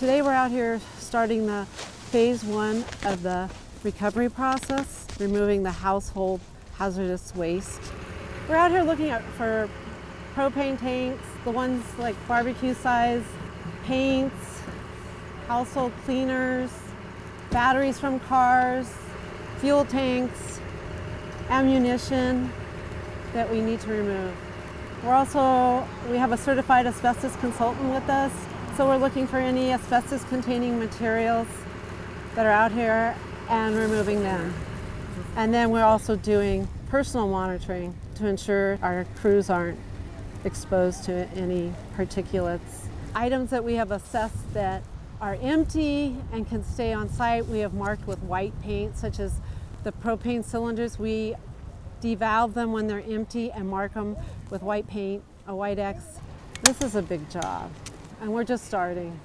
Today we're out here starting the phase one of the recovery process, removing the household hazardous waste. We're out here looking at for propane tanks, the ones like barbecue size, paints, household cleaners, batteries from cars, fuel tanks, ammunition that we need to remove. We're also, we have a certified asbestos consultant with us, so we're looking for any asbestos containing materials that are out here and removing them. And then we're also doing personal monitoring to ensure our crews aren't exposed to any particulates. Items that we have assessed that are empty and can stay on site, we have marked with white paint, such as the propane cylinders. We devalve them when they're empty and mark them with white paint, a white X. This is a big job, and we're just starting.